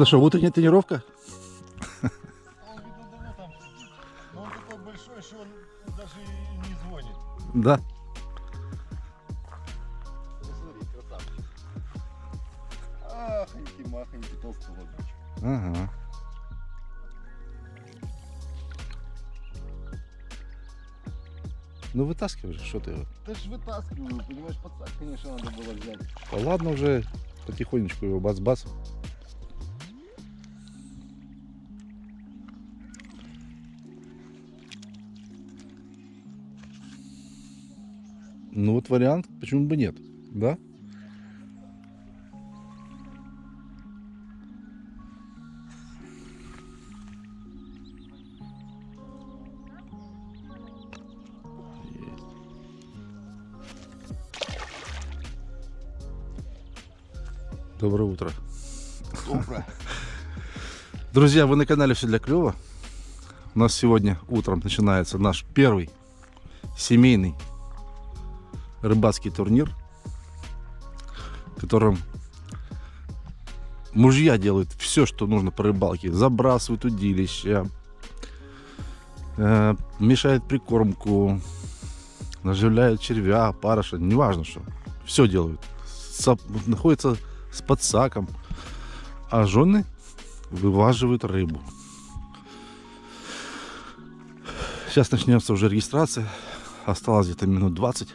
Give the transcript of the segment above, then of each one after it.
Это что, утренняя тренировка? Да. Посмотри, красавчик. Ахоньки, махоньки, толстолобичек. Ага. Ну вытаскивай же, что ты его. Да ж вытаскиваю, понимаешь, подсак, конечно, надо было взять. Да ладно уже, потихонечку его бац-бац. Ну вот вариант, почему бы нет, да? Доброе утро. Добро. Друзья, вы на канале Все для клёва. У нас сегодня утром начинается наш первый семейный рыбацкий турнир, в котором мужья делают все, что нужно по рыбалке. Забрасывают удилища, э, мешают прикормку, наживляют червя, парыша, неважно что. Все делают. Со- находятся с подсаком. А жены вываживают рыбу. Сейчас начнется уже регистрация. Осталось где-то минут 20.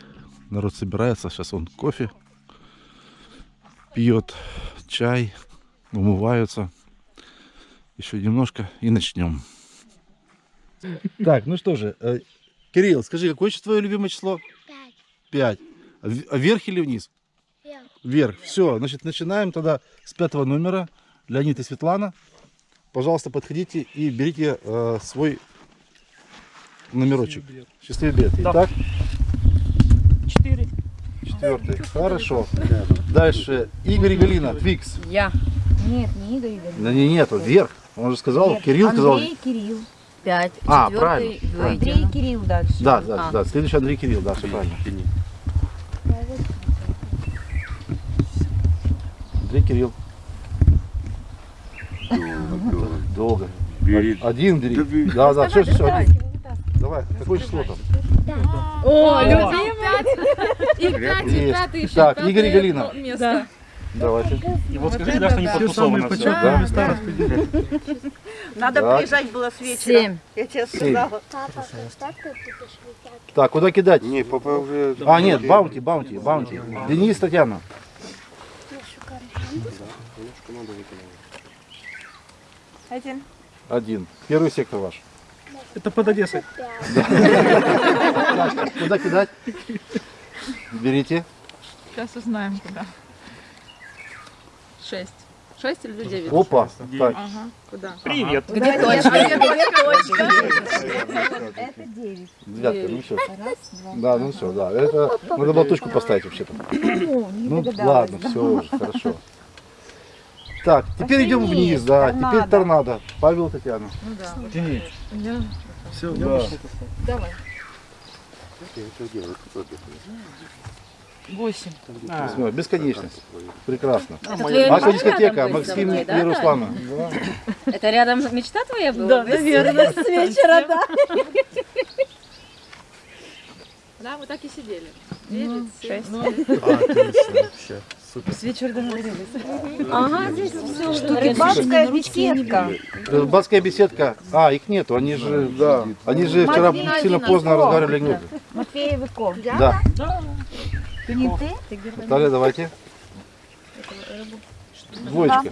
Народ собирается. Сейчас он кофе пьет, чай, умываются. Еще немножко и начнем. Так, ну что же. э, Кирилл, скажи, какое твое любимое число? Пять. Пять. А а Вверх или вниз? Вверх. Вверх. Все, значит, начинаем тогда с пятого номера. Леонид и Светлана. Пожалуйста, подходите и берите э, свой номерочек. Счастливый билет. Итак. Четвертый. Хорошо. Дальше. Игорь и Галина. Твикс. Я. Нет, не Игорь Игорь. Да не, нету, вверх. Он же сказал, Нет, Кирилл сказал. Андрей, Кирилл. Пять. А, Четвертый, правильно. Андрей, Кирилл дальше. Да, да, А. да. Следующий Андрей Кирилл, да, все правильно. Андрей Кирилл. Долго. Бери. Один бери. Да, да, все, все, все. Давай, какое число там? О, И пять, и пятый еще. Так, Игорь и Галина. Место. Давайте. И вот скажите, да, что не подтусовано все. Да. места распределили. Надо Так. приезжать было с вечера. Семь. Я тебе Семь. сказала. Так, куда кидать? Не, папа уже... А, нет, баунти, баунти, баунти. Денис, Татьяна. Один. Один. Первый сектор ваш. Это под Одессой. Куда кидать? Берите. Сейчас узнаем куда. Шесть. Шесть или девять? Опа. Так, Ага, куда? Привет. Где точка? Это девять. девятка, ну все. Раз, два. Да, ну все, да. Это надо было точку поставить вообще-то. Ну догадалась. ладно, все уже, хорошо. Так, теперь идем вниз, да. торнадо. Теперь торнадо. Павел, Татьяна. Ну да. Я- Все, Да. Давай. Восемь. Восьмое. Бесконечность. Прекрасно. Мечта дискотека, Максим мной, и да, Руслана. Это рядом мечта твоя была? Да, наверное. С вечера, да. Да, мы так и сидели. Девять, шесть. С вечера договорились. Ага, здесь все. Рыбацкая беседка. Рыбацкая беседка. А, их нету, они же, да. Они же вчера сильно поздно разговаривали анекдоты. Матвей Выков. Да. Не ты? Наталья, давайте. Двоечка.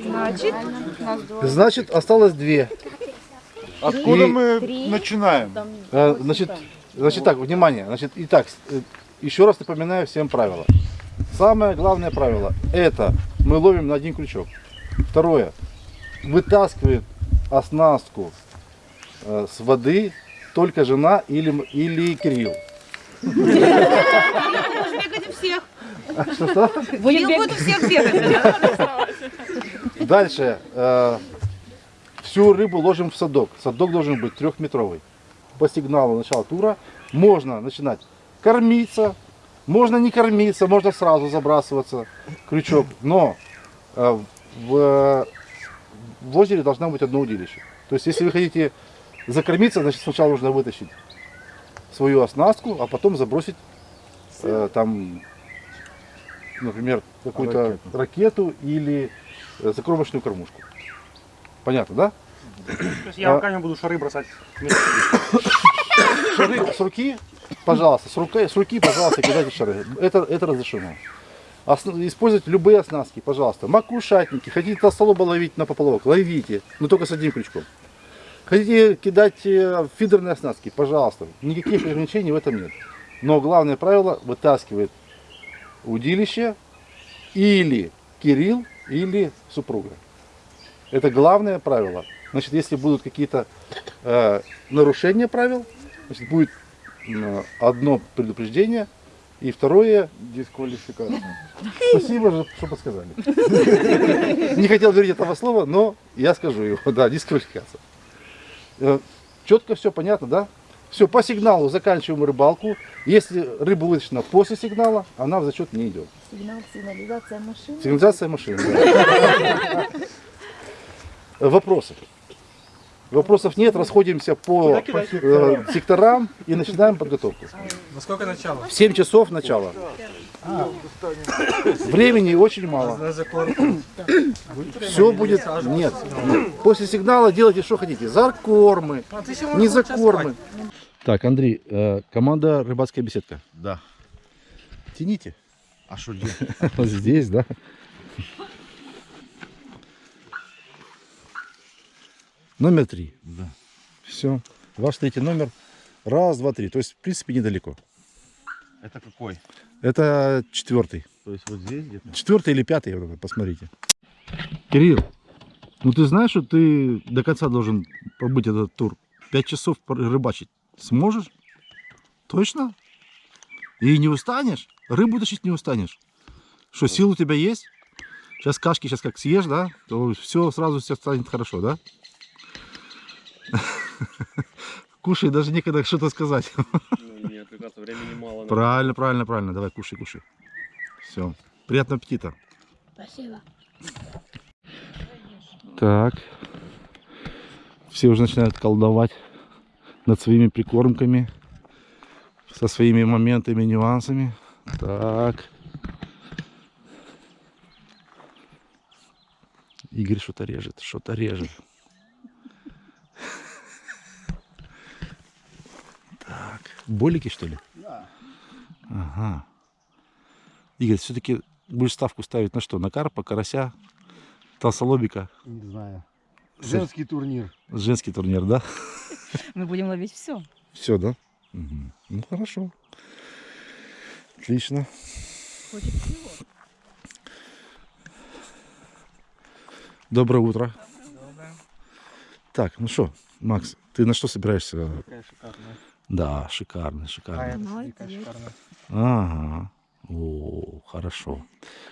Значит, Значит, осталось две. Откуда И- мы начинаем? Э, Значит, значит так, внимание. Значит, итак, э, еще раз напоминаю всем правила. Самое главное правило – это мы ловим на один крючок. Второе. Вытаскивает оснастку э, с воды только жена или, или Кирилл. бегать у всех. Что-что? Кирилл будет всех бегать. Дальше. Всю рыбу ложим в садок. Садок должен быть трехметровый. По сигналу начала тура можно начинать кормиться, Можно не кормиться, можно сразу забрасываться крючок, но э, в, в озере должна быть одно удилище. То есть, если вы хотите закормиться, значит сначала нужно вытащить свою оснастку, а потом забросить э, там, например, какую-то ракету. или э, закормочную кормушку. Понятно, да? То есть я А- руками буду шары бросать. Шары с руки, пожалуйста, с руки, с руки, пожалуйста, кидайте шары. Это, это разрешено. Используйте любые оснастки, пожалуйста. Макушатники, хотите толстолоба ловить на поплавок, ловите, но только с одним крючком. Хотите кидать э, фидерные оснастки, пожалуйста. Никаких ограничений в этом нет. Но главное правило вытаскивает удилище или Кирилл, или супруга. Это главное правило. Значит, если будут какие-то э, нарушения правил, значит, будет м, одно предупреждение, и второе Дисквалификация. Спасибо, что подсказали. Не хотел говорить этого слова, но я скажу его. Да, дисквалификация. Э, Четко все понятно, да? Все, по сигналу заканчиваем рыбалку. Если рыба вытащена после сигнала, она в зачет не идет. Сигнал, сигнализация машины. Сигнализация машины. да. Вопросы? Вопросов нет, расходимся по э, секторам и начинаем подготовку. На сколько начало? В 7 часов начала. Времени очень мало. Все будет. Нет. После сигнала делайте, что хотите. Закормы, не закормы. Так, Андрей, э, команда рыбацкая беседка. Да. Тяните. А что? Вот здесь, да. Номер три. Да. Все. Ваш третий номер. Раз, два, три. То есть, в принципе, недалеко. Это какой? Это четвертый. То есть вот здесь где-то? Четвертый или пятый, вот это, посмотрите. Кирилл, ну ты знаешь, что ты до конца должен побыть этот тур? Пять часов рыбачить сможешь? Точно? И не устанешь? Рыбу тащить не устанешь? Что, сил у тебя есть? Сейчас кашки, сейчас как съешь, да? То все сразу все станет хорошо, да? Кушай, даже некогда что-то сказать. Ну, нет, как раз времени мало. Правильно, правильно, правильно. Давай, кушай, кушай. Все. Приятного аппетита. Спасибо. Так. Все уже начинают колдовать над своими прикормками, со своими моментами, нюансами. Так. Игорь что-то режет, что-то режет. Болики, что ли? Да. Ага. Игорь, все-таки будешь ставку ставить на что? На карпа, карася, толстолобика? Не знаю. Женский турнир. Женский турнир, да? Мы будем ловить все. Все, да? Мгм. Ну хорошо. Отлично. Доброе утро. Так, ну что, Макс, ты на что собираешься? Какая шикарная. Да, шикарно, А шикарно. Ага. О, хорошо.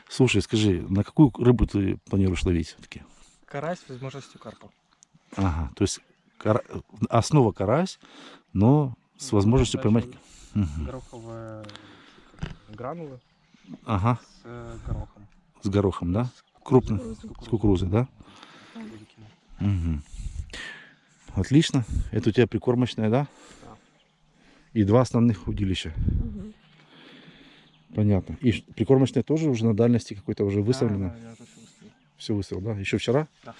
Слушай, скажи, на какую рыбу ты планируешь ловить все-таки? Карась с возможностью карпа. Ага, то есть кара- основа карась, но с Ну, возможностью поймать. Гороховые гранулы Ага, с э, горохом. с горохом, да? Крупный, с кукурузой, да? Великими. Мгм. Отлично. Это у тебя прикормочная, да? И два основных удилища. Понятно. И прикормочная тоже уже на дальности какой-то уже выставлена. Да, да, я всё выставил. Все выставил, да? Еще вчера? Да.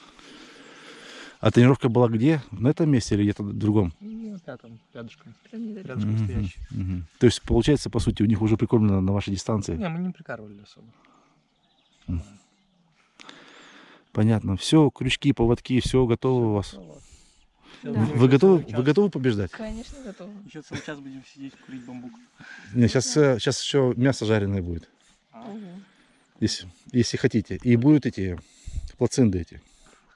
А тренировка была где? На этом месте или где-то в другом? Ну, рядом, рядышком. Рядышком стоящий. мгм. То есть, получается, по сути, у них уже прикормлено на вашей дистанции. Не, мы не прикармливали особо. Понятно. Все, крючки, поводки, все готово у вас. Ну вот. Да. Вы готовы, вы готовы побеждать? Конечно, готова. Еще целый час будем сидеть, курить бамбук. Нет, сейчас, сейчас еще мясо жареное будет. Если, если хотите. И будут эти плаценты эти.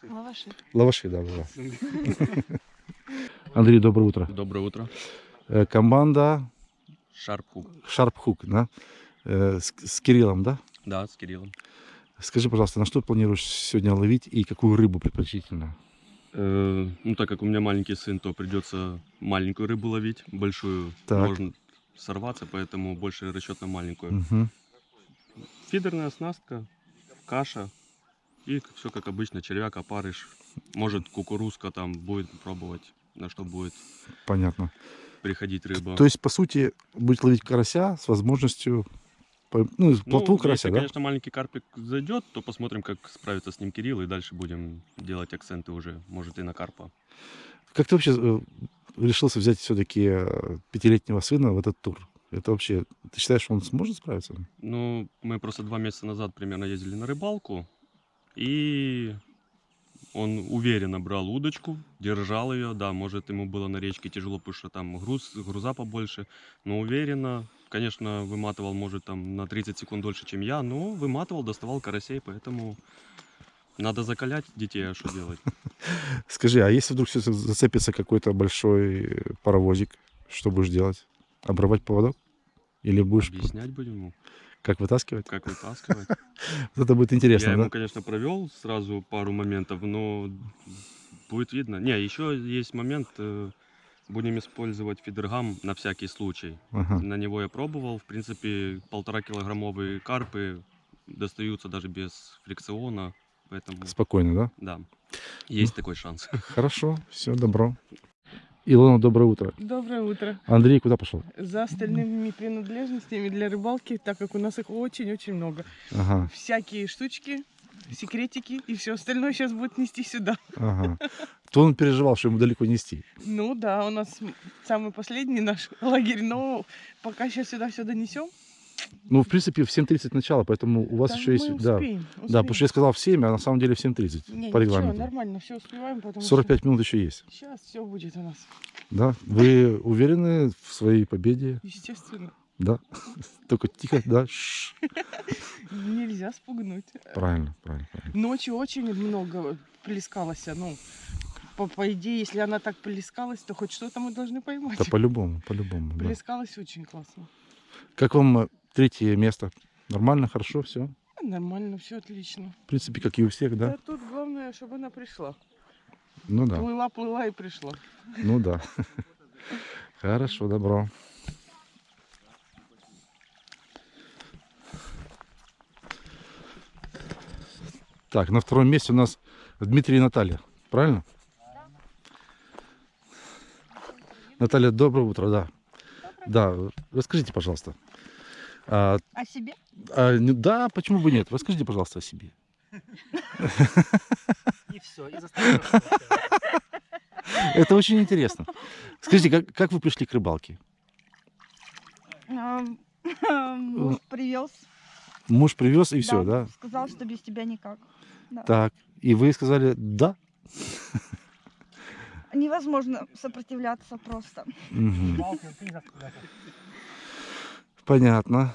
Лаваши. Лаваши, да, да. Андрей, доброе утро. Доброе утро. Э, Команда Шарпхук. Шарпхук, да? Э, С, с Кириллом, да? Да, с Кириллом. Скажи, пожалуйста, на что планируешь сегодня ловить и какую рыбу предпочтительно? Э, ну, так как у меня маленький сын, то придется маленькую рыбу ловить. Большую Так. можно сорваться, поэтому больше расчет на маленькую. Мгм. Фидерная оснастка, каша и все как обычно, червяк, опарыш. Может кукурузка там будет пробовать, на что будет Понятно. приходить рыба. То есть, по сути, будет ловить карася с возможностью, ну, Ну, плотву карася, если, да? конечно, маленький карпик зайдет, то посмотрим, как справится с ним Кирилл, и дальше будем делать акценты уже, может, и на карпа. Как ты вообще э, решился взять все-таки пятилетнего сына в этот тур? Это вообще, ты считаешь, он сможет справиться? Ну, мы просто два месяца назад примерно ездили на рыбалку, и он уверенно брал удочку, держал ее, да, может, ему было на речке тяжело, потому что там груз, груза побольше, но уверенно, конечно, выматывал, может, там на 30 секунд дольше, чем я, но выматывал, доставал карасей, поэтому надо закалять детей, а что делать? Скажи, а если вдруг зацепится какой-то большой паровозик, что будешь делать? Обрывать поводок? Или будешь Объяснять будем ему, как вытаскивать? как вытаскивать. Вот Это будет интересно, Я ему, конечно, провел сразу пару моментов, но будет видно. Не, еще есть момент, э, будем использовать фидергам на всякий случай. Ага. На него я пробовал, в принципе, полтора килограммовые карпы достаются даже без фрикциона, поэтому, Спокойно, да? да, есть такой шанс. Хорошо, все, добро. Илона, доброе утро. Доброе утро. Андрей куда пошел? За остальными принадлежностями для рыбалки, так как у нас их очень-очень много. Ага, Всякие штучки, секретики и все остальное сейчас будет нести сюда. ага. То он переживал, что ему далеко нести. Ну да, у нас самый последний наш лагерь, но пока сейчас сюда все донесем. Ну, в принципе, в 7.30 начало, поэтому у вас да, еще есть... мы Да, успеем, да, потому что я сказал в 7, а на самом деле в 7.30 Не, по ничего, регламенту. нормально, все успеваем, потому 45 минут еще есть. что сейчас все будет у нас, Да? Вы уверены в своей победе? естественно. Да? Только тихо, да? Нельзя спугнуть. Правильно, правильно, правильно. Ночью очень много плескалось, ну, по, по идее, если она так плескалась, то хоть что-то мы должны поймать. Да по-любому, по-любому. да. Плескалась очень классно. Как вам третье место? Нормально, хорошо, все? Нормально, все отлично. В принципе, как и у всех, да? Да тут главное, чтобы она пришла. Ну да, Плыла, плыла и пришла. ну да. Хорошо, добро. Так, на втором месте у нас Дмитрий и Наталья. Правильно? Наталья, доброе утро, да. Да, расскажите, пожалуйста. А, О себе? а, ну да, почему бы нет? Расскажите, пожалуйста, о себе. И все, и. Это очень интересно. Скажите, как, как вы пришли к рыбалке? Муж привез. Муж привез и все, да? Сказал, что без тебя никак. Так. И вы сказали да? Невозможно сопротивляться просто. Мгм. Понятно.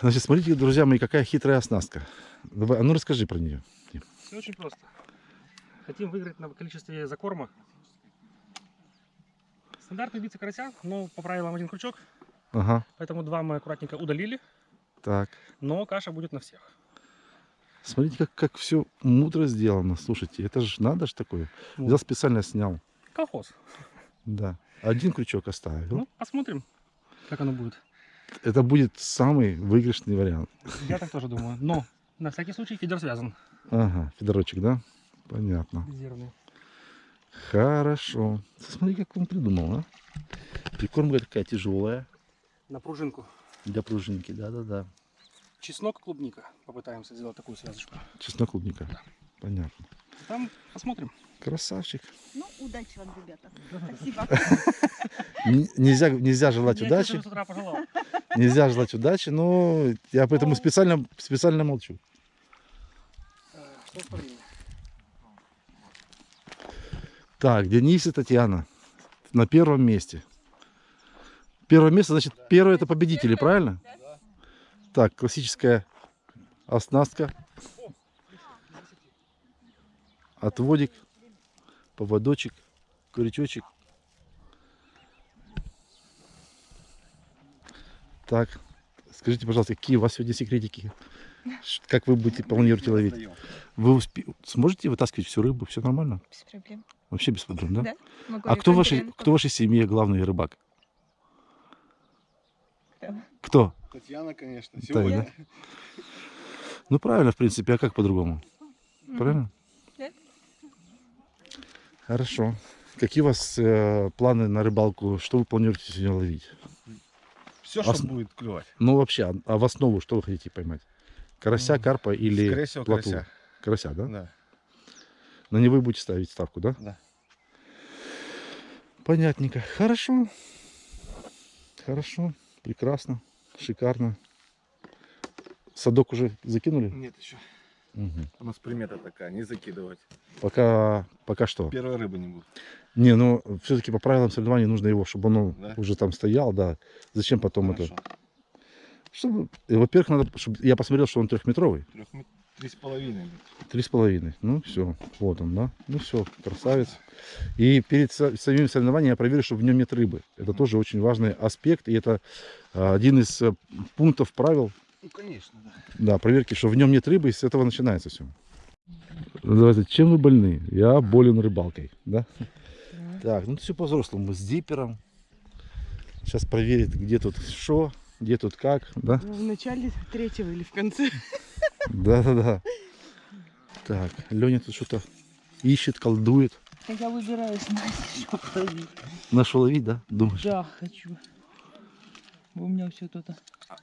Значит, смотрите, друзья мои, какая хитрая оснастка. Давай, а ну расскажи про нее. Все очень просто. Хотим выиграть на количестве закорма. Стандартный убийца карася, но по правилам один крючок, Ага, поэтому два мы аккуратненько удалили, так. но каша будет на всех. Смотрите, как, как все мудро сделано. Слушайте, это же надо же такое. Вот. Взял специально снял. Колхоз. Да. Один крючок оставил. Ну, посмотрим, как оно будет. Это будет самый выигрышный вариант. Я так тоже думаю. Но на всякий случай фидер связан. Ага, федорочек, да? Понятно. Резервный. Хорошо. Смотри, как он придумал, а? Прикормка такая тяжелая На пружинку. для пружинки, да-да-да. Чеснок, клубника. Попытаемся сделать такую связочку. Чеснок клубника. Понятно. Там посмотрим. Красавчик. Ну, удачи вам, ребята. Спасибо. Нельзя, нельзя желать Я удачи. Нельзя желать удачи, но я поэтому специально, специально молчу. Так, Денис и Татьяна на первом месте. Первое место, значит, первое это победители, правильно? Так, классическая оснастка. Отводик, поводочек, крючочек. Так, скажите, пожалуйста, какие у вас сегодня секретики? Как вы будете планируете ловить? Вы успе- сможете вытаскивать всю рыбу? Все нормально? Без проблем. Вообще без проблем, да? Да, Могу А кто в вашей, кто в вашей семье главный рыбак? Кто? Татьяна, конечно. Таня, да? Ну правильно, в принципе, а как по-другому? Правильно? Хорошо. Какие у вас э, планы на рыбалку? Что вы планируете сегодня ловить? Все, А что будет клевать. Ну вообще, а, а в основу что вы хотите поймать? Карася, М, карпа или Скорее всего, плотву? карася. Карася, да? Да. На него вы будете ставить ставку, да? Да. Понятненько. Хорошо. Хорошо. Прекрасно. Шикарно. Садок уже закинули? Нет еще. Мгм. У нас примета такая, не закидывать. Пока, пока что. Первой рыбы не будет. Не, ну все-таки по правилам соревнований нужно его, чтобы он Да? уже там стоял, да. Зачем потом Хорошо. это? Чтобы, во-первых, надо, чтобы я посмотрел, что он трехметровый. Трехмет- Три с половиной. Три с половиной. Ну все, вот он, да. Ну все, красавец. И перед со- самим соревнованием я проверю, что в нем нет рыбы. Это тоже очень важный аспект. И это а, один из э, пунктов правил Ну, конечно, да. Да, проверки, что в нем нет рыбы, и с этого начинается все. Давайте, чем вы больны? Я болен рыбалкой, да? Так, ну все по-взрослому, с дипером. Сейчас проверит, где тут что, где тут как, да? В начале третьего или в конце. Да-да-да. Так, Леня тут что-то ищет, колдует. Я выбираю снасть, что ловить. Нашел ловить, да? Думаешь? Да, хочу. У меня все тут.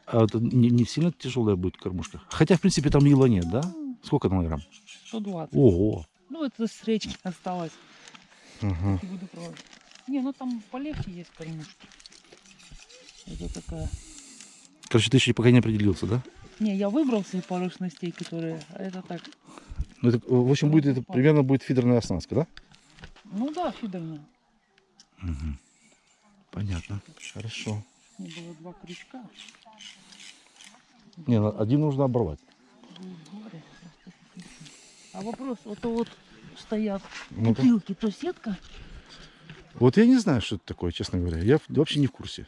А это не, не сильно тяжелая будет кормушка? Хотя, в принципе, там ила нет, да? Сколько там грамм? 120. Ого! Ну, это с речки осталось. Ага. Не буду пробовать. Не, ну там полегче есть кормушки. Это такая. Короче, ты еще пока не определился, да? Не, я выбрал себе пару снастей, которые... А это так. Ну, это, в общем, будет, это примерно будет фидерная оснастка, да? Ну да, фидерная. Мгм. Понятно. Хорошо. Не было два крючка. Не, на- один нужно оборвать. А вопрос, вот вот стоят Ну-ка. бутылки, то сетка. Вот я не знаю, что это такое, честно говоря. Я вообще не в курсе.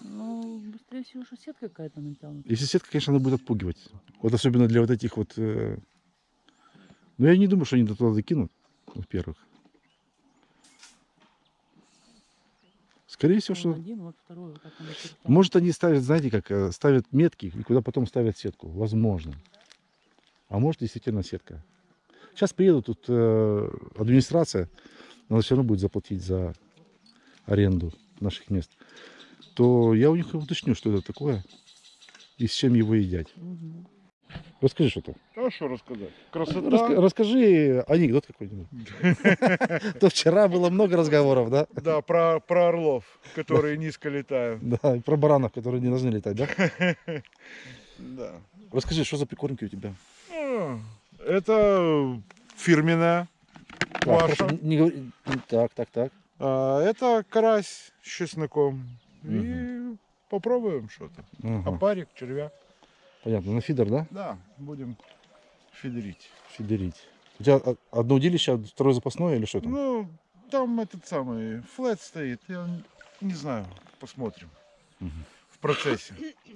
Ну, быстрее всего, что сетка какая-то натянута. Если сетка, конечно, она будет отпугивать. Вот особенно для вот этих вот... э, Ну, я не думаю, что они туда закинут, во-первых. Скорее всего, что... Один, вот второй, вот так он начертал. Может, они ставят, знаете, как э, ставят метки, и куда потом ставят сетку. Возможно. А может, действительно сетка. Сейчас приедут тут э, администрация, надо все равно будет заплатить за аренду наших мест. То я у них уточню, что это такое и с чем его едят. Расскажи что-то. А что рассказать? Красота. Раска- расскажи анекдот какой-нибудь. То вчера было много разговоров, да? Да, про, про орлов, которые низко летают. Да, и про баранов, которые не должны летать, да? Да. Расскажи, что за прикормки у тебя? Ну, Это фирменная говори- Так, так, так. А это карась с чесноком. И попробуем что-то. Ага, Опарик, червяк. Понятно, на фидер, да? Да, будем фидерить. Фидерить. У тебя одно удилище, а второе запасное или что там? Ну, там этот самый флет стоит. Я не знаю, посмотрим. Мгм. В процессе.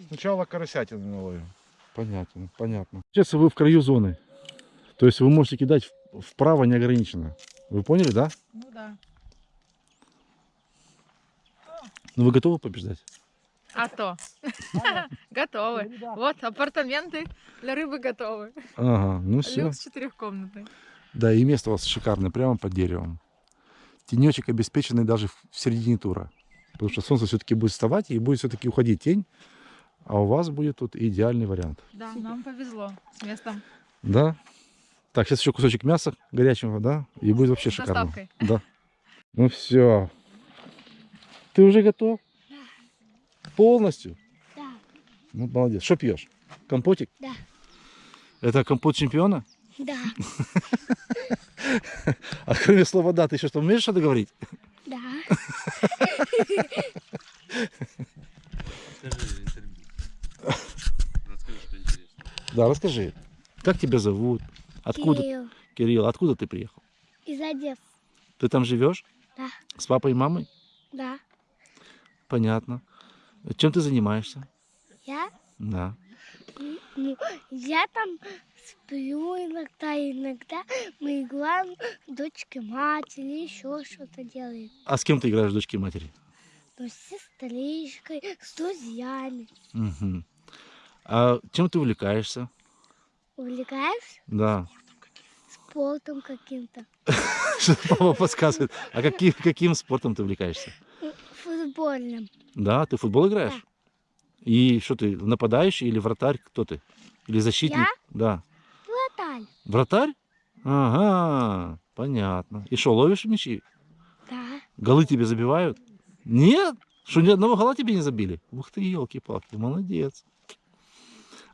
Сначала карасятины наловим. Понятно, понятно. Сейчас вы в краю зоны. То есть вы можете кидать вправо неограниченно. Вы поняли, да? Ну да. Ну вы готовы побеждать? А то. Готовы. Вот апартаменты для рыбы готовы. Ага, ну все. Люкс четырехкомнатный. Да, и место у вас шикарное, прямо под деревом. Тенечек обеспеченный даже в в середине тура. Потому что солнце все-таки будет вставать и будет все-таки уходить тень. А у вас будет тут идеальный вариант. Да, нам повезло с местом. Да? Так, сейчас еще кусочек мяса горячего, да? И будет вообще С шикарно. доставкой. Да. Ну все. Ты уже готов? Полностью? Да. Ну, молодец. Что пьешь? Компотик? Да. Это компот чемпиона? Да, А кроме слова «да», ты еще что, умеешь что-то говорить? да. Да, расскажи. Как тебя зовут? Откуда? Кирилл Кирилл, откуда ты приехал? из Одессы. Ты там живешь? Да. С папой и мамой? Да. Понятно. Чем ты занимаешься? Я? Да. Ну, я там сплю иногда, иногда мы играем дочки матери, еще что-то делаем. А с кем ты играешь дочки матери? ну, с сестричкой, с друзьями. Мгм. А чем ты увлекаешься? Увлекаешься Да. спортом каким-то. Что папа подсказывает. А каким, каким спортом ты увлекаешься? Футбольным. Да, ты в футбол играешь? И что ты, нападающий или вратарь? Кто ты? Или защитник? Я? Да. Вратарь. Вратарь? Ага, понятно. И что, ловишь мячи? Да. Голы тебе забивают? Нет? Что, ни одного гола тебе не забили? Ух ты, елки-палки, молодец.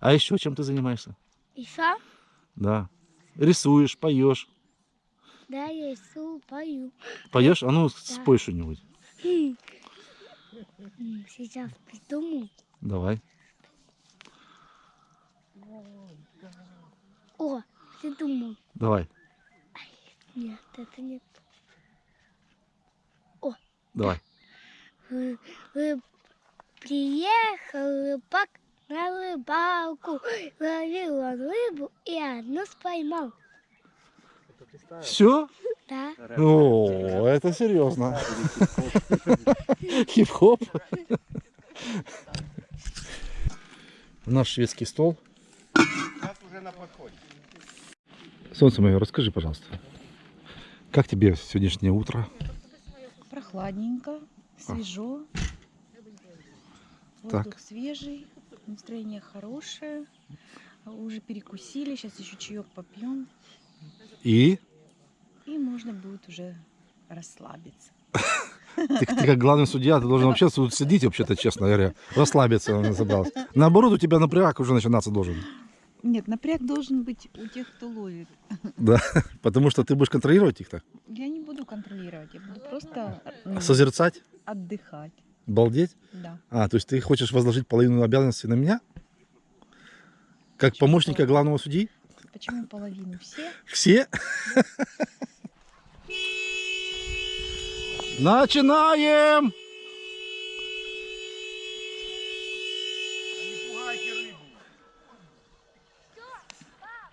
А еще чем ты занимаешься? Еще? Да. Рисуешь, поешь. Да, я рисую, пою. Поешь? А ну, Да. спой что-нибудь. Сейчас придумаю. Давай. О, придумал. Давай, Нет, это не давай. Ры- ры- Приехал рыбак на рыбалку, ловил он рыбу и одну споймал. Все? Да, О, это серьезно. Хип-хоп. Наш шведский стол. Солнце мое, расскажи, пожалуйста, как тебе сегодняшнее утро? Прохладненько, свежо. Так. Воздух свежий, настроение хорошее. Уже перекусили, сейчас еще чаек попьем. И И можно будет уже расслабиться. ты, ты как главный судья, ты должен вообще тут сидеть, вообще-то, честно говоря, расслабиться он собрался. Наоборот, у тебя напряг уже начинаться должен. Нет, напряг должен быть у тех, кто ловит. Да, потому что ты будешь контролировать их так, Я не буду контролировать, я буду просто ну, созерцать, отдыхать. балдеть. Да. А, то есть ты хочешь возложить половину обязанностей на меня? Как помощника главного судьи? Почему половину? Все? Все? Начинаем!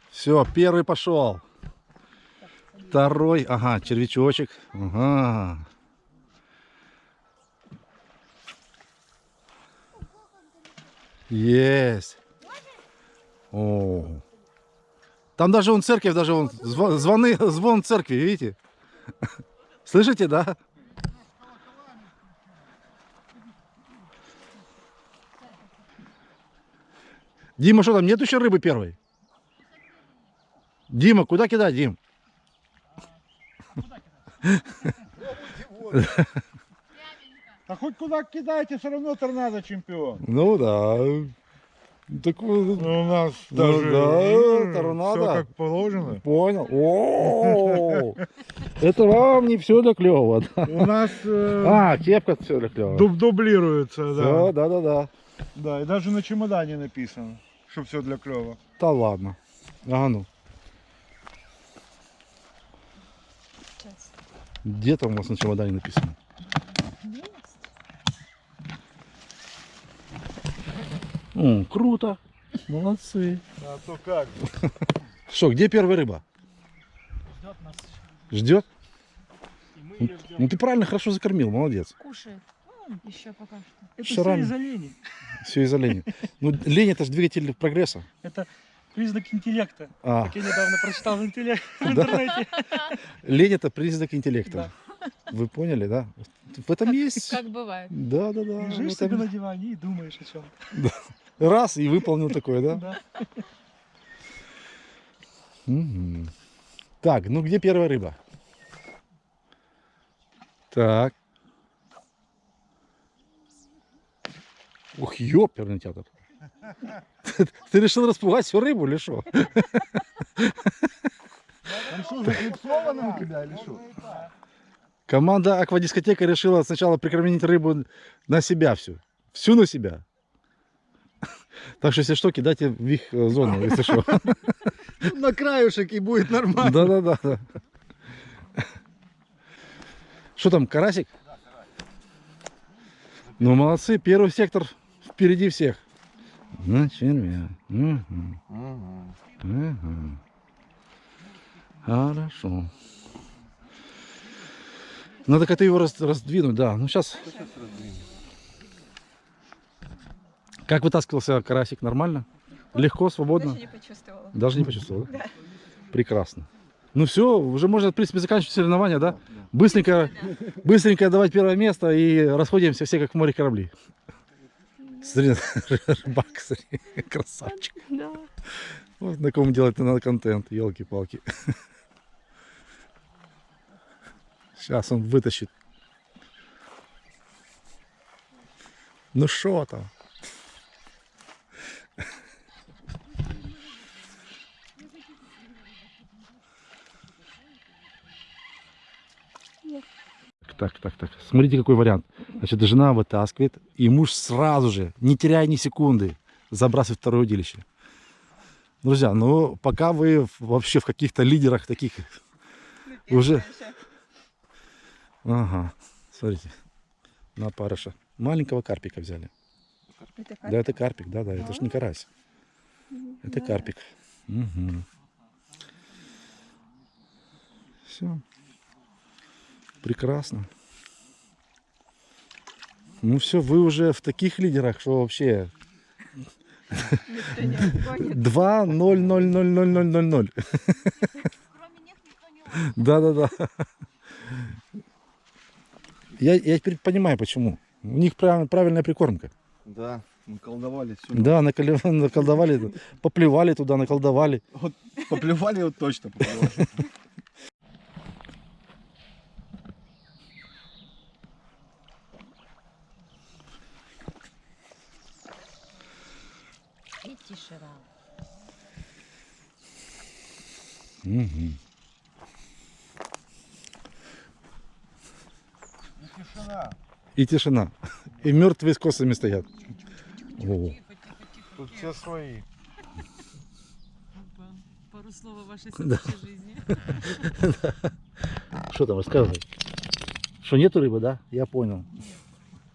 Все, первый пошел. Второй, ага, червячочек. Ага. Есть. О. Там даже он церковь, даже он зво- звоны, звон церкви, видите? Слышите, да? Дима, что там, нет еще рыбы первой? Дима, куда кидать, Дим? А хоть куда кидайте, все равно торнадо чемпион. Ну да. Так, Ну, у нас Ну даже да, торнадо. все как положено. понял. О, это вам не все для клёва. да? У нас э, А, кепка все для клёва. дуб- дублируется, Всё, да. да, да, да. Да, и даже на чемодане написано, что все для клёва. Да ладно. А ну. Где там у вас на чемодане написано? О, круто. Молодцы. А то как же. Что, где первая рыба? Ждет нас. Ждет? И мы ее ждем. Ну ты правильно, хорошо закормил, молодец. Кушает. Еще пока что. Это Что все из-за лени. Все из-за лени. Ну, лень это же двигатель прогресса. Это признак интеллекта. А, Как я недавно прочитал в, интелле- в Да. интернете. лень это признак интеллекта. Вы поняли, да? В этом есть. Как бывает. Да, да, да. в Лежишь этом- себе на диване и думаешь о чем. Раз и выполнил такое, да? Да. Мгм. Так, ну где первая рыба? Так. Ух, ёперный театр. Ты, ты решил распугать всю рыбу или что? Там что, заклипсовано у тебя или что? Команда Аквадискотека решила сначала прикормить рыбу на себя всю. Всю на себя. Так что, если что, кидайте в их э, зону, если что. На краюшек и будет нормально. Да-да-да. да. Что там, карасик? Ну, молодцы, первый сектор впереди всех. На червя. Мгм. Мгм. Хорошо. Надо как-то его раз- раздвинуть, да. Ну сейчас. Как вытаскивался карасик? Нормально? Легко, свободно? Даже не почувствовала. Даже не почувствовал, да? Прекрасно. Ну все, уже можно, в принципе, заканчивать соревнования, да? Быстренько, быстренько давать первое место и расходимся все как в море корабли. Смотри, рыбак, смотри, красавчик. Да. Вот на ком делать надо контент, елки-палки. Сейчас он вытащит. Ну что там? Так, так, так. Смотрите, какой вариант. Значит, жена вытаскивает, и муж сразу же, не теряя ни секунды, забрасывает второе удилище. Друзья, ну пока вы вообще в каких-то лидерах таких уже... Ага, смотрите, на парыша. Маленького карпика взяли. Это Да, это карпик, да, да, это ж не карась. Это карпик. Все. Прекрасно. Ну все, вы уже в таких лидерах, что вообще Никто не отгонит. 2 0 0 0 0 0 0 0. Да, да, да. Я, я теперь понимаю, почему. У них прав- правильная прикормка. Да, мы колдовали все. Да, наколи- наколдовали, поплевали туда, наколдовали. Поплевали вот точно. поплевали. И тишина. Мгм. Тишина. И тишина. И мертвые с косами стоят. О, Тут все свои. Пару слов о вашей Да. жизни. Что там рассказывай? Что нету рыбы, да? Я понял.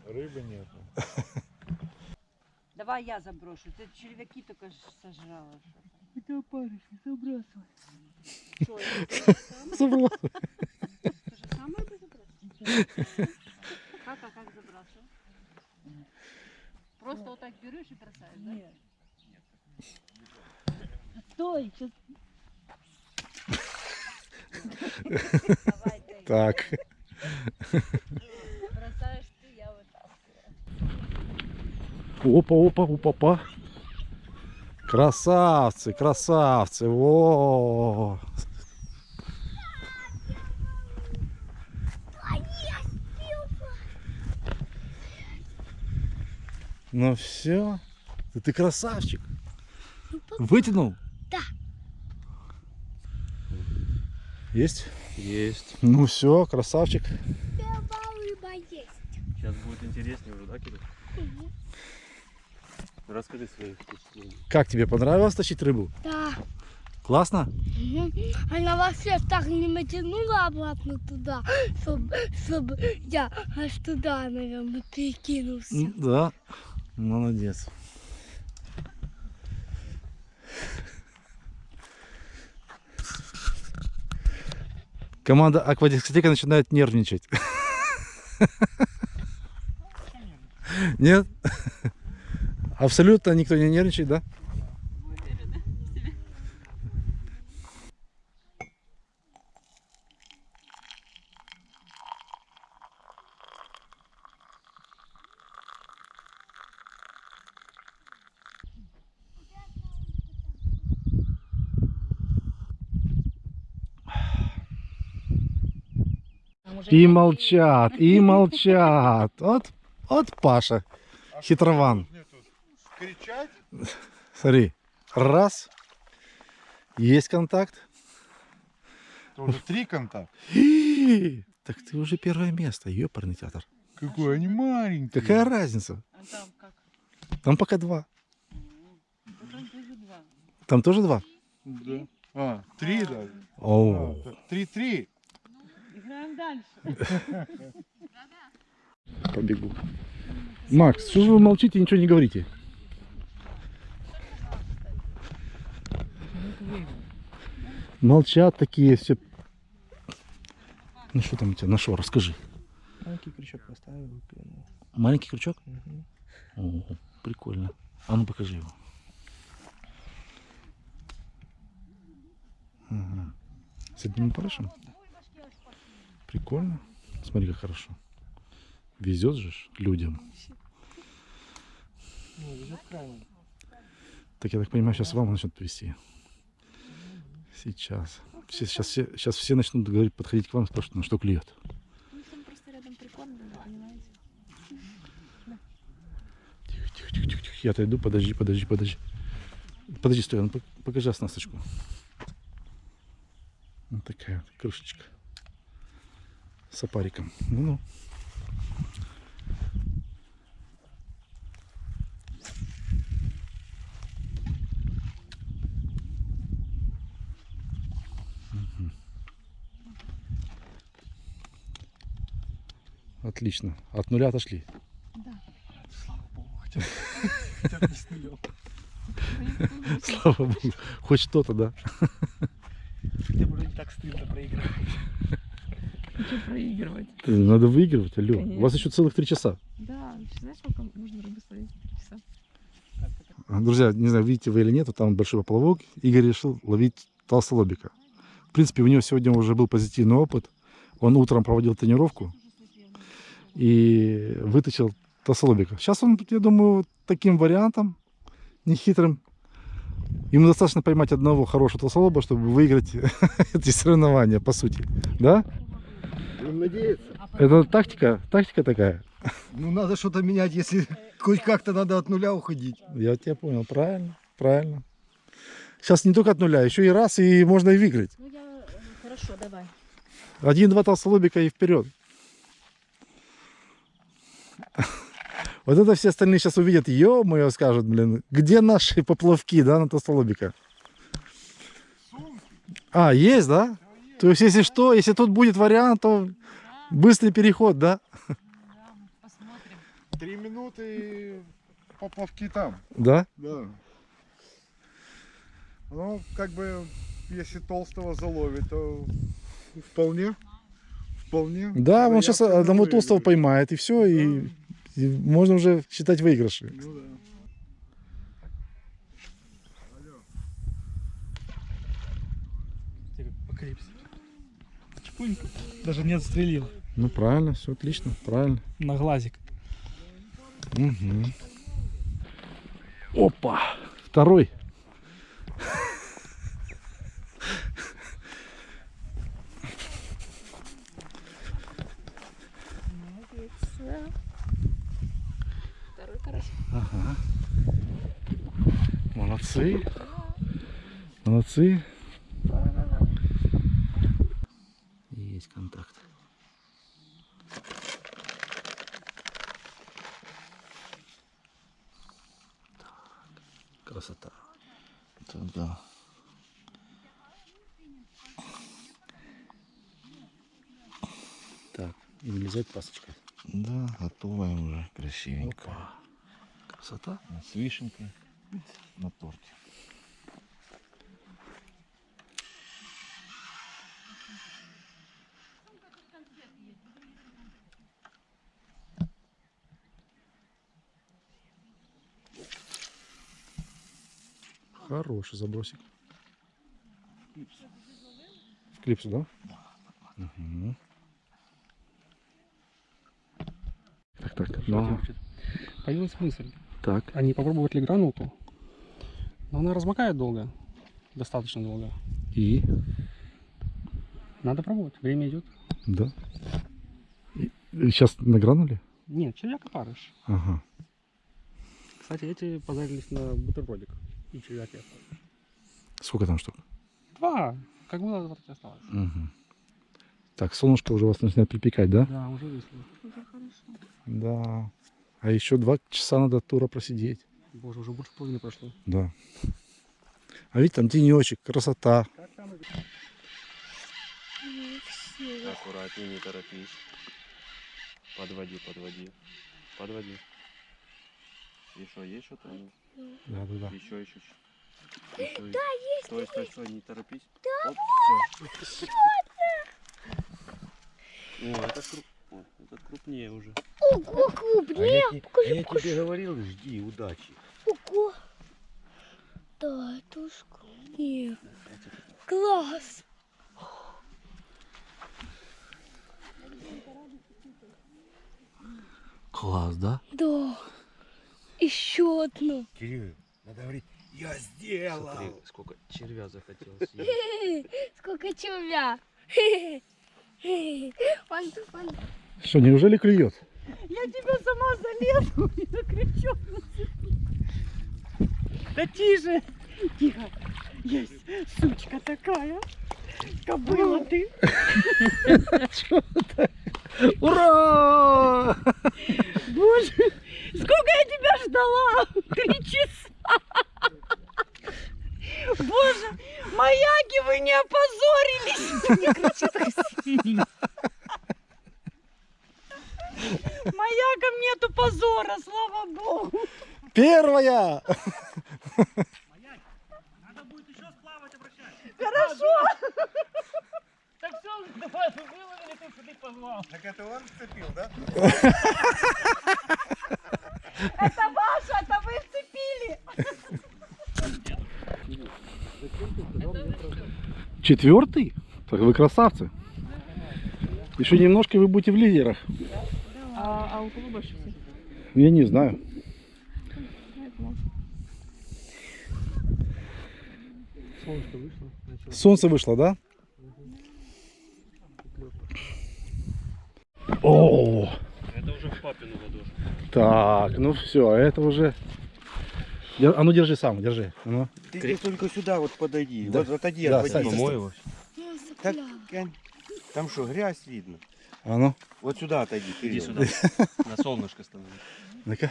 Рыбы нету. Давай я заброшу. Ты червяки только сожрала. Это не забрасывай. Забрала. То же самое забрасываешь? Как, а как забрасываешь? Просто вот так берешь и бросаешь, да? Нет. Стой, сейчас. Так. Бросаешь ты, я вытаскиваю. Опа, опа, опа, опа. Красавцы, красавцы. Во. Ну все. Ты, ты красавчик. Вытянул? Да. Есть? Есть. Ну все, красавчик. Сейчас будет интереснее уже, да, Кирилл? Расскажи свои впечатления. Как тебе понравилось тащить рыбу? Да. Классно? Мгм. Она вообще так не натянула обратно туда, чтобы я аж туда, наверное, перекинулся. Да. Молодец. Команда аквадискотека начинает нервничать. Нет? Абсолютно никто не нервничает, да? И молчат, и молчат. Вот, вот Паша, хитрован. Кричать? Смотри, раз, есть контакт. Это уже три контакта. Так ты уже первое место, ёпарный театр. Какой они маленькие. Какая разница? А там как? Там пока два. Там тоже два. Там тоже два? Да. А, три даже. О, А, Три-три. Играем дальше. побегу. Макс, что же вы молчите и ничего не говорите? Молчат такие все. Ну что там у тебя нашел, расскажи. Маленький крючок поставил. Маленький крючок? Мгм. О, прикольно. А ну покажи его. Ага. С одним парышем? Прикольно. Смотри, как хорошо. Везет же людям. Ну, везет крайне. Так я так понимаю, сейчас вам начнут вести. Сейчас. Все, сейчас, все, сейчас все начнут говорить, подходить к вам и спрашивать, ну что клюет. Ну, там просто рядом прикормлено, понимаете? Тихо, тихо, тихо, тихо. Я отойду, подожди, подожди, подожди. Подожди, стой, а ну пок- покажи оснасточку. Вот такая вот крышечка. С опариком. Ну-ну. Отлично. От нуля отошли. Слава богу, хотя бы, хотя бы не с нулем. Слава богу. Хоть что-то, да. Хотя бы не так стыдно проиграть. Хочу проигрывать. Надо выигрывать, алло. У вас еще целых три часа. Да, знаешь, сколько можно рыбы словить? Три часа. Друзья, не знаю, видите вы или нет, вот там большой поплавок. Игорь решил ловить толстолобика. В принципе, у него сегодня уже был позитивный опыт. Он утром проводил тренировку и вытащил толстолобика. Сейчас он, я думаю, таким вариантом, нехитрым, ему достаточно поймать одного хорошего толстолоба, чтобы выиграть эти соревнования, по сути. Да? Будем надеяться. Это тактика, тактика такая. Ну надо что-то менять, если хоть как-то надо от нуля уходить. Я тебя понял, правильно, правильно. Сейчас не только от нуля, еще и раз, и можно и выиграть. Ну, я... Хорошо, давай. Один-два толстолобика и вперед. Вот это все остальные сейчас увидят, ё-моё, скажут, блин, где наши поплавки, да, на толстолобика? А, есть, да? То есть, если что, если тут будет вариант, то быстрый переход, да? Три минуты поплавки там. Да? Да. Ну, как бы, если толстого заловит, то вполне. Вполне. Да, он сейчас одного выиграет. толстого поймает, и все, и, и можно уже считать выигрыши. Ну да. Даже не отстрелил. Ну, правильно, все отлично, правильно. На глазик. Мгм. Опа! Второй карась. Ага. Молодцы. Молодцы. Есть контакт. Так, красота. Это да. Так, и влезает пасочка. Да, готовая уже, красивенько. Опа. Красота. С вишенкой на торте. Хороший забросик. В клипсу, да? Мгм. Так, так. Ну, Появилась мысль, так. а не попробовать ли гранулку? Но она размокает долго, достаточно долго. И? Надо пробовать, время идет. Да. сейчас награнули? Нет, червяк опарыш. Ага. Кстати, эти позарились на бутербродик. И червяк и опарыш. Сколько там штук? Два. Как было, вот и осталось. Мгм. Так, солнышко уже вас начинает припекать, да? Да, уже вышло. Уже хорошо. Да. А еще два часа надо тура просидеть. Боже, уже больше половины прошло. Да. А видите, там тенечек, красота. Аккуратнее, не торопись. Подводи, подводи. Подводи. Еще есть что-то? Да, да, да. Еще, еще. Да, есть. Стой, стой, стой, не торопись. Да, Оп, все. О, это, круп... О, этот крупнее уже. Ого, крупнее. я тебе говорил, жди, удачи. Это уж крупнее. Класс. Класс, да? Да. Еще одну. Кирилл, надо говорить, я сделал. Смотри, сколько червя захотел съесть. Сколько червя. Он, он Что, неужели клюет? Я тебя сама залезу и закричу. Да тише. Тихо. Есть сучка такая. Кобыла ты. Ура! Боже, сколько я тебя ждала? Три часа. Боже, маяки, вы не опозорились. Маякам нету позора, слава богу. Первая! Хорошо. Так все, давай, выловили, ты что ты позвал. Так это он вцепил, да? Это ваше, это вы вцепили. Четвертый? Так вы красавцы. Еще немножко вы будете в лидерах. А, а у кого больше всех? Я не знаю. Солнышко вышло. начало. Солнце вышло, да? О, Это уже в папину ладошку. так, ну все, это уже. Дер- А ну держи сам, держи. А Ну. Ты, ты только сюда вот подойди. Да. Вот отойди, Да, отойди. Сань, Помой его. Так. Ань, там что, грязь видно? А ну, Вот сюда отойди, Кирилл. Иди сюда. На солнышко становись. ну-ка.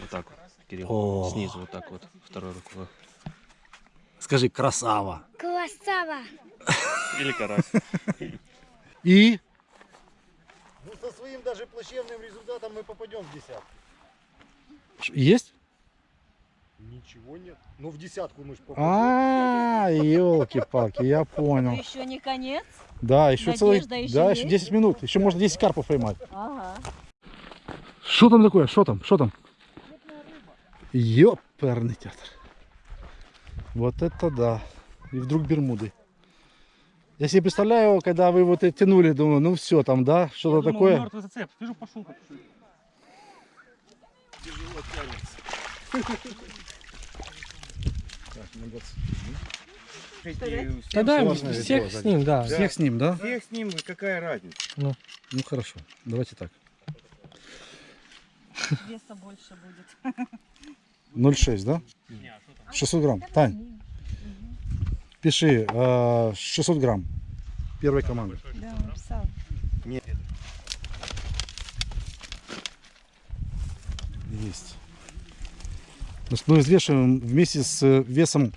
Вот так вот, Кирилл. О. Снизу вот так вот, второй рукой. Скажи, красава. Красава. Или карась. И Ну, со своим даже плачевным результатом мы попадем в десятку. Есть? Ничего нет. Ну, в десятку мы же попадем. А, елки-палки, я понял. Еще не конец? Да, еще целый, еще да, еще 10 минут. Еще можно 10 карпов поймать. Ага. Что там такое? Что там? Что там? Ёперный театр. Вот это да. И вдруг Бермуды. Я себе представляю, когда вы вот это тянули, думаю, ну все там, да, что-то такое. Мертвый зацеп. Вижу, пошел как Тогда Сложное всех видео, с ним, да. Всех с ним, да? Всех с ним, и какая разница? Ну хорошо, давайте так. Веса больше будет. 0,6, да? 600 грамм. Тань, пиши э, 600 грамм. Первой команды. Да, написал. Есть. Значит, мы взвешиваем вместе с э, весом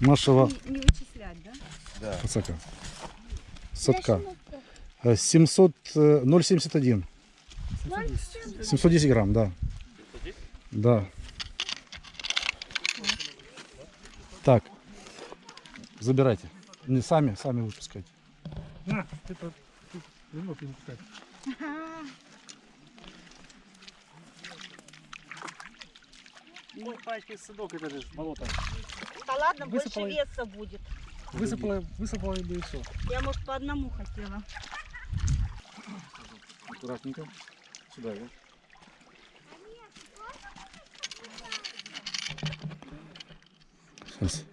нашего Не, не вычислять, да? пацака. Садка. Э, 700, э, 0,71. 710 грамм, да. Да. Так. Забирайте. Не сами, сами выпускайте. На, это не мог не пускать. Ой, пачка садок, это же болото. Да ладно, Высыпала. больше веса будет. Высыпала, высыпала и все. Я, может, по одному хотела. Аккуратненько. Сюда, да? Сейчас.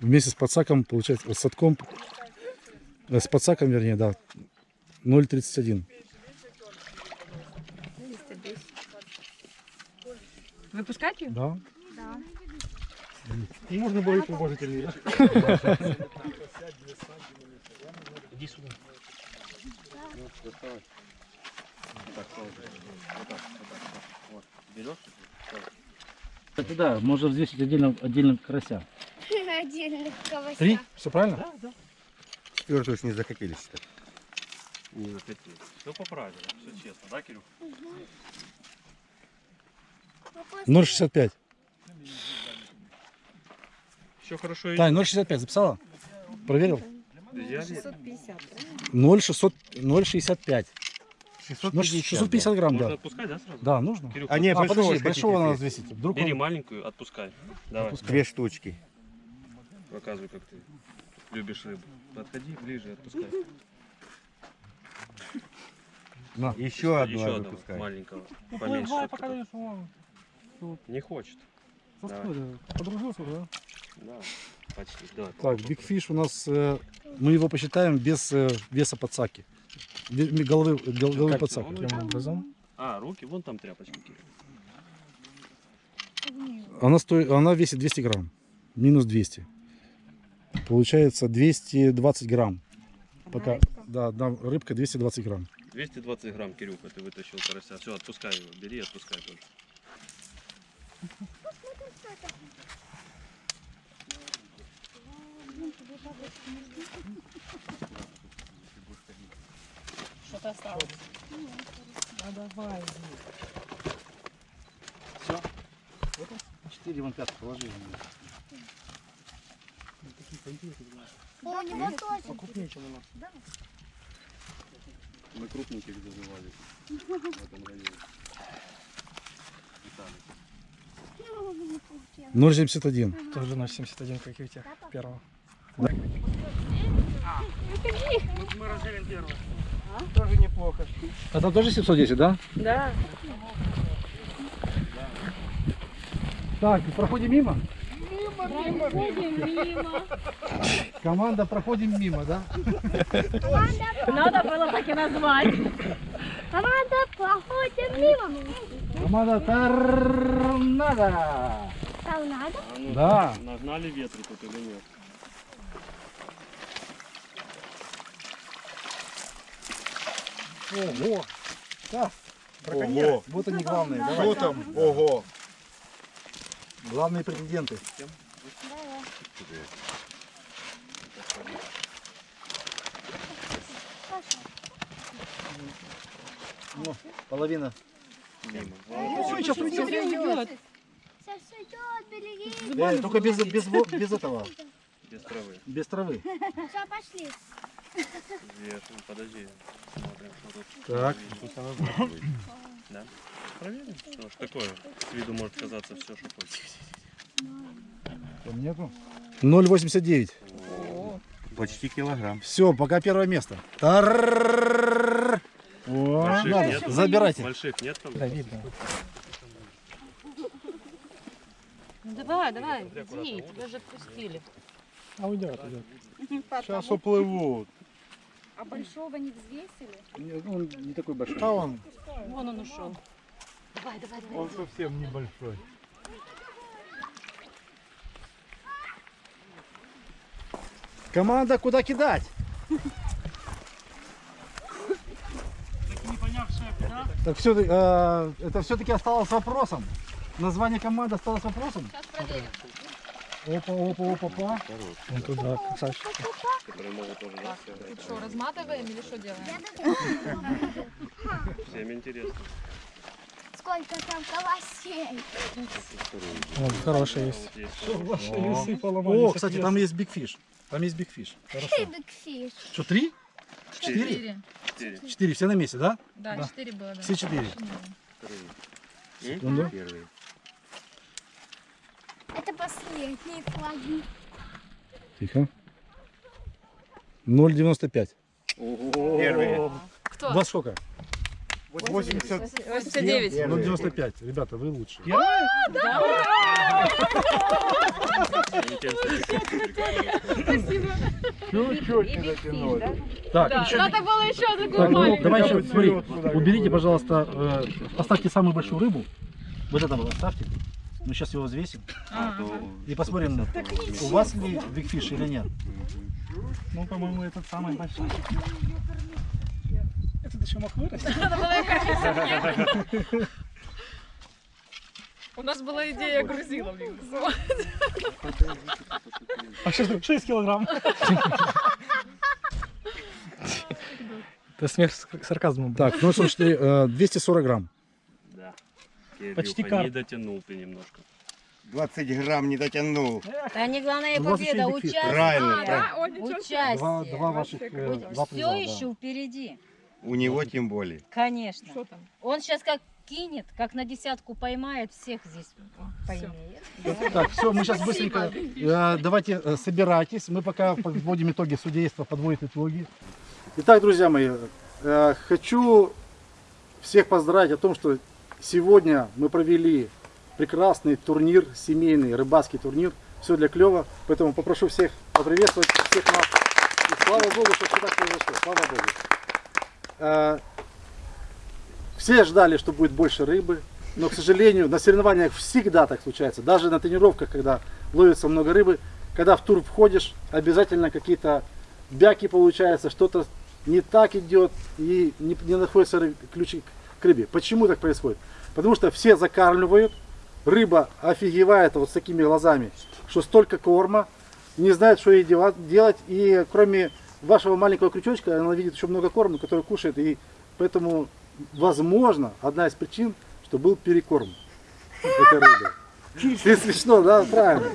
Вместе с подсаком, получается, с садком, э, с подсаком, вернее, да, 0,31. Выпускать ее? Да. Можно было и положительнее. Иди сюда. Берешь? Это да, можно взвесить отдельно, отдельно карася. Отдельных кавася. Три? Все правильно? Четвертую не захотели считать. Не захотел. Все по правилам, все честно, да, Кирюх? 0,65. Все хорошо Тань, 0,65 записала? Проверил? 650, правильно? 0,600, 0,65. 650, Ну, 650 грамм, Можно да. отпускать, да, сразу? Да, нужно. Кирюха, А не, А, большого подожди, большого надо взвесить. Вдруг бери он- маленькую, отпускай. Давай, Две штучки. показывай, как ты любишь рыбу. Подходи ближе, отпускай. На. Еще одну Еще надо одного выпускать. маленького. Ну, Поменьше. плывай, чтоб пока даешь вон. Не хочет. Давай. Подружился, да? Да, почти. Давай. Так, Fish у нас, э, мы его посчитаем без э, веса подсаки. Головы, гол- головы Как подсаки. он? Каким образом? А, руки, вон там тряпочки. Она, стоит, она весит 200 грамм. Минус 200. Получается 220 грамм. Пока, да, да, рыбка 220 грамм. 220 грамм, Кирюха, ты вытащил карася. Все, отпускай его, бери, отпускай тоже. Что-то осталось. А давай. 4 вон 5 положи. О, у него тоже. Покрупнее, чем у нас. Мы крупненьких зазывали в этом районе. Виталий. 0,71. Тоже 0,71, как и у тех первого. А? Мы разделим первого. Тоже неплохо. А там тоже 710, да? Да. Так, проходим мимо? Проходим мимо. Команда проходим мимо, да? Надо было так и назвать. Команда, проходим мимо. Команда Торнадо. Там надо? Ну, Да. Нагнали ветры тут или нет? Ого. Да. Ого. Вот они главные. Что Давай. там? Ого. Главные претенденты. Ну, половина. Ой, сейчас уйдет. Береги. Э, только без, без, без этого, Без травы. без травы. Все, пошли. Нет, подожди. Смотрим, что тут. Так. Да? Проверим, что ж такое. С виду может казаться все, что хочешь. Там нету? 0,89. Почти килограмм. Все, пока первое место. Тар. Надо, нет? забирайте. Больших нет там? Да, видно. Ну, давай, давай, иди, тебя же отпустили. А уйдет, уйдет. Сейчас уплывут. А большого не взвесили? Не, ну, Он не такой большой. А он, Вон он ушел. он совсем небольшой. Команда, куда кидать? Так все, это все-таки осталось вопросом. Название команды осталось вопросом. Опа, опа, опа, опа. Он туда, красавчик. Съедать. Что, разматываем или что делаем? Всем интересно. Сколько там колосей. Вот, хороший есть. О, кстати, там есть Big Fish. Там есть Big Fish. Ты бигфиш. Что, три? Четыре? Четыре. Четыре. Все на месте, да? Да, четыре было. Все четыре. Секунду. Первый. Это последние флаги. Тихо. 0,95. Первый. Кто? У вас сколько? 80. 89. 0,95. Ребята, вы лучше. Чуть-чуть не дотянули. Так, Да, еще надо было еще Так, ну, маленькую. давай еще, смотри, уберите, пожалуйста, э, оставьте самую большую рыбу. Вот это вот оставьте. Мы сейчас его взвесим и посмотрим, у вас ли бигфиш или нет. Ну, по-моему, этот самый большой. Этот еще мог вырасти. Надо было их У нас была идея грузилов. А что ж, 6 килограмм. Это смех с сарказмом. был. Так, ну слушайте, э, 240 грамм. Да. Почти Кирюха, карп. не дотянул ты немножко. 20 грамм не дотянул. Да не главная победа, участие. Правильно, Да, ничего себе. Участие. Два, два ваших, э, два приза, Все да. еще впереди. У него тем более. Конечно. Что там? Он сейчас как кинет, как на десятку поймает, всех здесь поимеет. Так, все, мы сейчас быстренько, э, давайте э, собирайтесь, мы пока подводим итоги, судейства подводит итоги. Итак, друзья мои, э, хочу всех поздравить о том, что сегодня мы провели прекрасный турнир, семейный рыбацкий турнир, все для клева, поэтому попрошу всех поприветствовать всех нас. И слава Богу, что все так произошло, слава Богу. Э, Все ждали, что будет больше рыбы, но, к сожалению, на соревнованиях всегда так случается. Даже на тренировках, когда ловится много рыбы, когда в тур входишь, обязательно какие-то бяки получается, что-то не так идет и не, не находятся ры- ключи к рыбе. Почему так происходит? Потому что все закармливают, рыба офигевает вот с такими глазами, что столько корма, не знает, что ей дела- делать, и кроме вашего маленького крючочка, она видит еще много корма, который кушает, и поэтому, возможно, одна из причин, что был перекорм этой рыбы. Ты смешно, да? Правильно.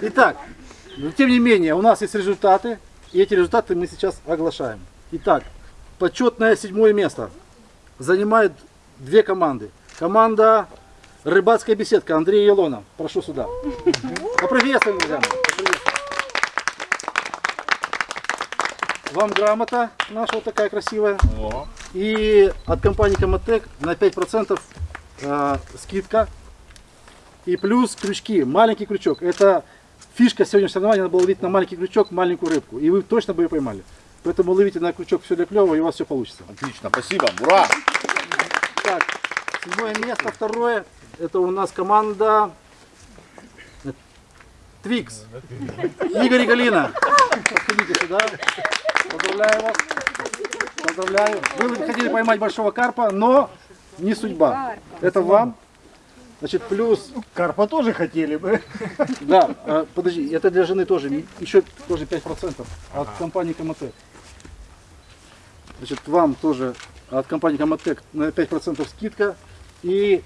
Итак, тем не менее, у нас есть результаты, и эти результаты мы сейчас оглашаем. Итак, почетное седьмое место занимает две команды. Команда Рыбацкая беседка Андрей Елона. Прошу сюда. Поприветствуем, друзья. Вам грамота наша вот такая красивая. И от компании Комотек на 5% э, скидка. И плюс крючки. Маленький крючок. Это фишка сегодняшнего соревнования. Надо было ловить на маленький крючок маленькую рыбку. И вы точно бы ее поймали. Поэтому ловите на крючок все для клева, и у вас все получится. Отлично, спасибо, ура! Так, седьмое место, второе. Это у нас команда Твикс. Игорь и Галина. Подходите сюда. Поздравляю вас. Поздравляю. Вы хотели поймать большого карпа, но не судьба. Это вам. Значит, плюс... Карпа тоже хотели бы. Да, э, подожди, это для жены тоже. Еще тоже 5% от компании Комотек. Значит, вам тоже от компании Комотек на 5% скидка. И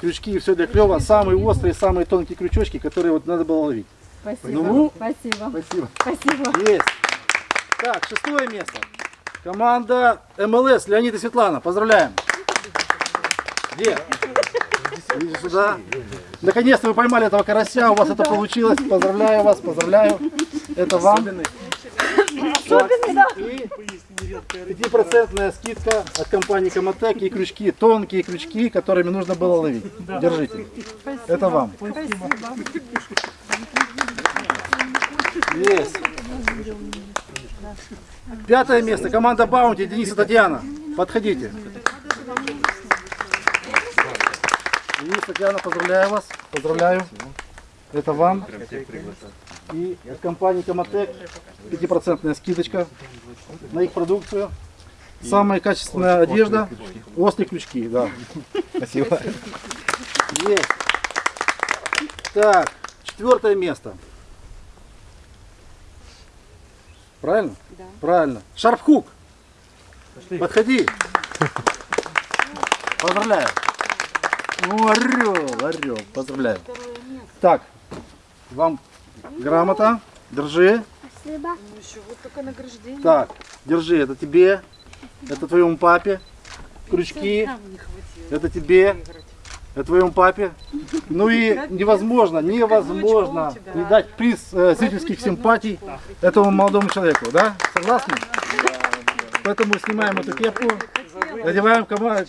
крючки и все для клева. Самые острые, самые тонкие крючочки, которые вот надо было ловить. Спасибо. Ну, Спасибо. спасибо. Спасибо. Есть. Так, шестое место. Команда МЛС Леонид и Светлана. Поздравляем. Где? Идите сюда. Наконец-то вы поймали этого карася, у вас это получилось. Поздравляю вас, поздравляю. Это вам. Так, И 5% скидка от компании Комотек и крючки, тонкие крючки, которыми нужно было ловить. Держите. Это вам. Есть. Пятое место. Команда Баунти. Денис и Татьяна. Подходите. Денис, Татьяна, поздравляю вас. Поздравляю. Это вам. И от компании Комотек 5% скидочка на их продукцию. Самая качественная одежда. Острые крючки, да. Спасибо. Есть. Так, четвертое место. Правильно? Да. Правильно. Шарпхук. Подходи. Поздравляю. Ну, орел, орел. Поздравляю. Так, вам грамота. Держи. Спасибо. Ну еще вот такое награждение. Так, держи. Это тебе. Это твоему папе. Крючки. Это тебе. Это твоему папе. Ну и невозможно, невозможно не дать приз э, зрительских симпатий этому молодому человеку, да? Согласны? Поэтому снимаем эту кепку, надеваем кома-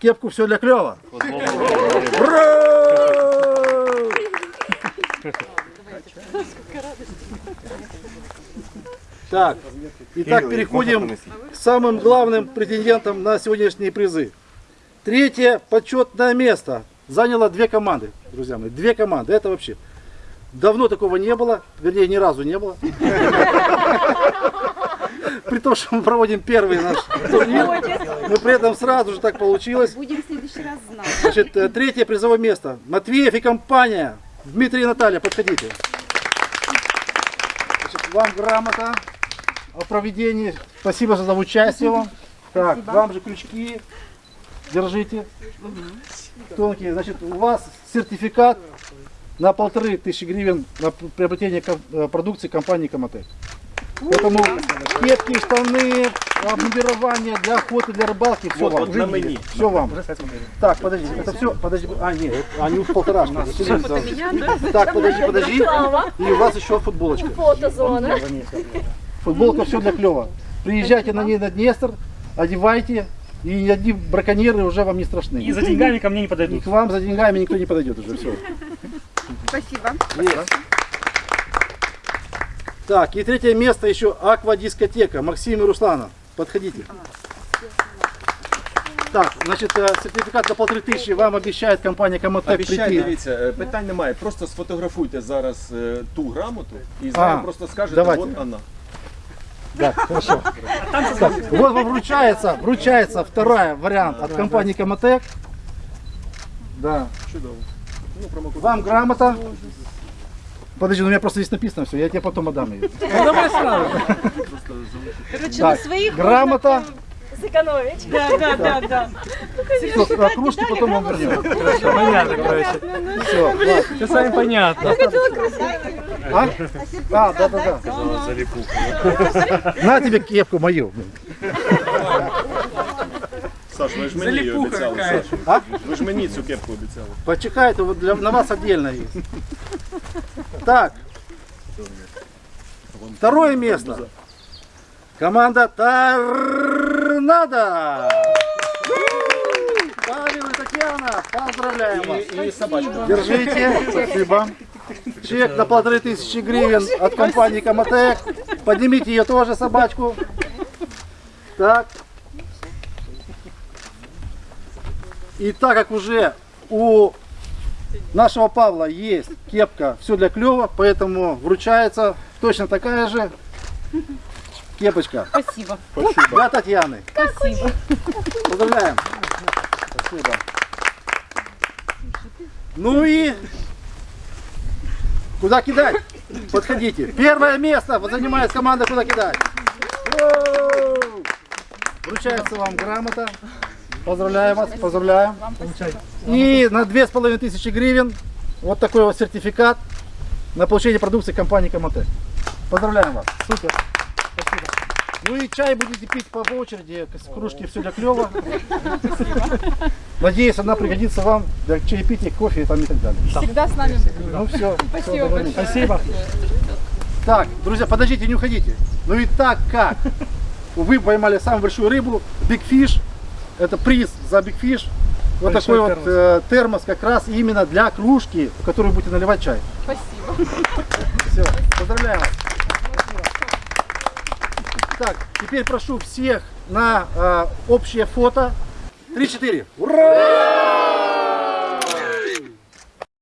кепку все для Так, итак, переходим к самым главным претендентам на сегодняшние призы. Третье почетное место заняло две команды, друзья мои. Две команды. Это вообще давно такого не было, вернее, ни разу не было. При том, что мы проводим первый наш турнир, но при этом сразу же так получилось. Будем в следующий раз знать. Значит, э, третье призовое место. Матвеев и компания. Дмитрий и Наталья, подходите. Вам грамота о проведении. Спасибо за участие вам. Так, вам же крючки. Держите. Тонкие. Значит, у вас сертификат на полторы тысячи гривен на приобретение э, продукции компании Коматек. Поэтому кепки, штаны, обмундирование для охоты, для рыбалки, все вам. на мені. Все вам. Так, подожди, это все, подожди. А, нет, они уж полторашки. Так, подожди, подожди. И у вас еще футболочка. Фотозона. Футболка все для клева. Приезжайте на ней на Днестр, одевайте, и ни одни браконьеры уже вам не страшны. И за деньгами ко мне не И подойдут. к вам за деньгами никто не подойдет уже. Все. Спасибо. Так, и третье место еще аквадискотека. Максим и Руслана. Подходите. Так, значит, э, сертификат на полторы тысячи вам обещает компания Комотек Обіцяю, прийти. дивіться, е, питань немає. Просто сфотографуйте зараз е, ту грамоту і з нею А, просто скажете, давайте. от вона. Да, хорошо. Так, вот вам вручается, вручается вторая вариант от компании Комотек. Да. Чудово. Ну, промокод. Вам грамота. Подожди, ну у меня просто здесь написано все, я тебе потом отдам ее. Короче, Так, на своих грамота, Сэкономить. Да, да, да, да. всё, а кружки потом вам вернем. Понятно, короче. Все, ладно. Все с вами понятно. А? А, да, да, да. На тебе кепку мою. Саш, ви ж мені її обіцяли. Саш. А? Ви ж мені цю кепку обіцяли. Почекайте, вот для, на вас отдельно есть. Так. Второе место. Команда Торнадо. Павел и Татьяна, поздравляем вас. І собачка. Держите, спасибо. Чек на полторы тысячи гривен от компании Комотек. Поднимите ее тоже, собачку. Так. И так как уже у нашего Павла есть кепка, все для клева, поэтому вручается точно такая же кепочка. Спасибо. Для Татьяны. Спасибо. Поздравляем. Спасибо. Ну и куда кидать? Подходите. Первое место занимает команда куда кидать. Вручается вам грамота. Поздравляем вас, поздравляем. И на две с половиной тысячи гривен вот такой вот сертификат на получение продукции компании Комотек. Поздравляем вас. Супер. Спасибо. Ну и чай будете пить по очереди, с кружки все для клева. Надеюсь, она пригодится вам для чаепития, кофе там и так далее. Всегда с нами. Ну все. Спасибо большое. Спасибо. Так, друзья, подождите, не уходите. Ну и так как вы поймали самую большую рыбу, Big Fish, это приз за Big Fish. Вот Большой такой термос. вот э, термос как раз именно для кружки, в которую будете наливать чай. Спасибо. Все, поздравляем вас. Так, теперь прошу всех на э, общее фото. 3-4. Ура!